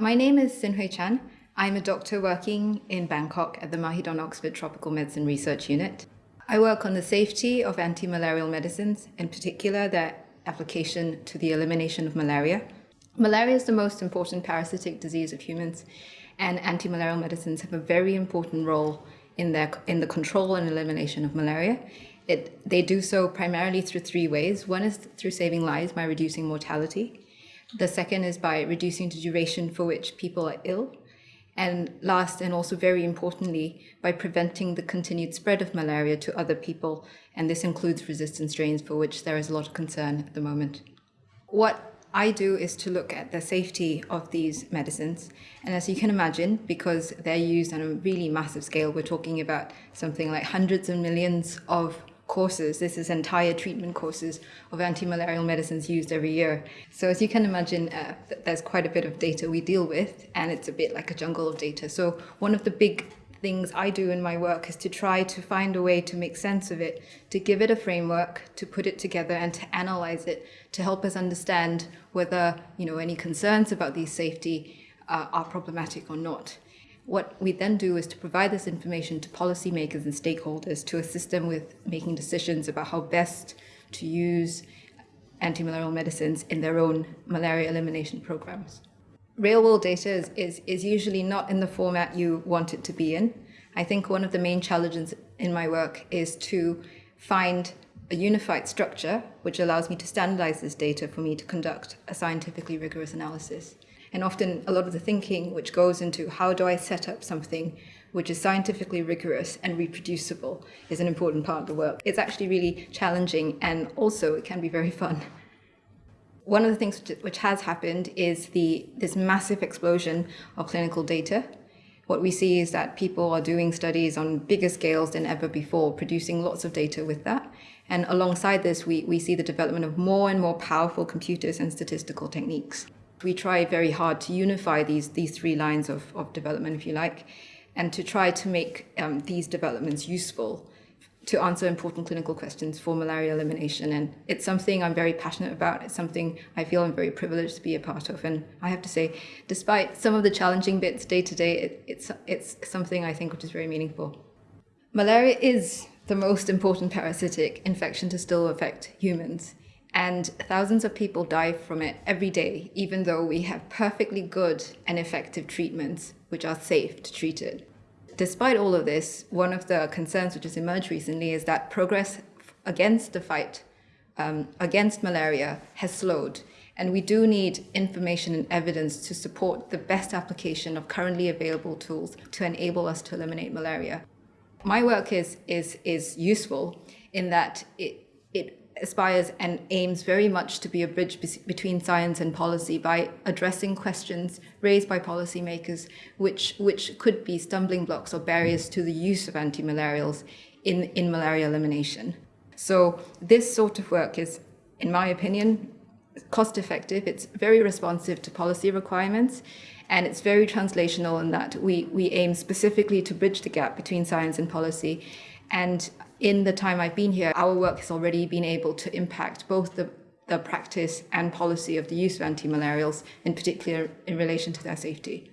My name is Xin Hui Chan. I'm a doctor working in Bangkok at the Mahidol Oxford Tropical Medicine Research Unit. I work on the safety of anti-malarial medicines, in particular their application to the elimination of malaria. Malaria is the most important parasitic disease of humans, and anti-malarial medicines have a very important role in, their, in the control and elimination of malaria. It, they do so primarily through three ways. One is through saving lives by reducing mortality. The second is by reducing the duration for which people are ill. And last, and also very importantly, by preventing the continued spread of malaria to other people. And this includes resistant strains for which there is a lot of concern at the moment. What I do is to look at the safety of these medicines. And as you can imagine, because they're used on a really massive scale, we're talking about something like hundreds of millions of courses. This is entire treatment courses of anti-malarial medicines used every year. So as you can imagine, uh, there's quite a bit of data we deal with, and it's a bit like a jungle of data. So one of the big things I do in my work is to try to find a way to make sense of it, to give it a framework, to put it together and to analyze it, to help us understand whether you know any concerns about these safety uh, are problematic or not. What we then do is to provide this information to policymakers and stakeholders to assist them with making decisions about how best to use anti-malarial medicines in their own malaria elimination programs. Real world data is, is, is usually not in the format you want it to be in. I think one of the main challenges in my work is to find a unified structure which allows me to standardize this data for me to conduct a scientifically rigorous analysis. And often a lot of the thinking which goes into how do I set up something which is scientifically rigorous and reproducible is an important part of the work. It's actually really challenging and also it can be very fun. One of the things which has happened is the this massive explosion of clinical data. What we see is that people are doing studies on bigger scales than ever before, producing lots of data with that. And alongside this, we, we see the development of more and more powerful computers and statistical techniques. We try very hard to unify these, these three lines of, of development, if you like, and to try to make um, these developments useful to answer important clinical questions for malaria elimination. And it's something I'm very passionate about. It's something I feel I'm very privileged to be a part of. And I have to say, despite some of the challenging bits day to day, it, it's, it's something I think which is very meaningful. Malaria is the most important parasitic infection to still affect humans. And thousands of people die from it every day, even though we have perfectly good and effective treatments which are safe to treat it. Despite all of this, one of the concerns which has emerged recently is that progress against the fight um, against malaria has slowed. And we do need information and evidence to support the best application of currently available tools to enable us to eliminate malaria. My work is, is, is useful in that it, it aspires and aims very much to be a bridge be between science and policy by addressing questions raised by policymakers which, which could be stumbling blocks or barriers to the use of anti-malarials in, in malaria elimination. So this sort of work is, in my opinion, cost effective, it's very responsive to policy requirements, and it's very translational in that we, we aim specifically to bridge the gap between science and policy. And in the time I've been here, our work has already been able to impact both the, the practice and policy of the use of anti-malarials, in particular in relation to their safety.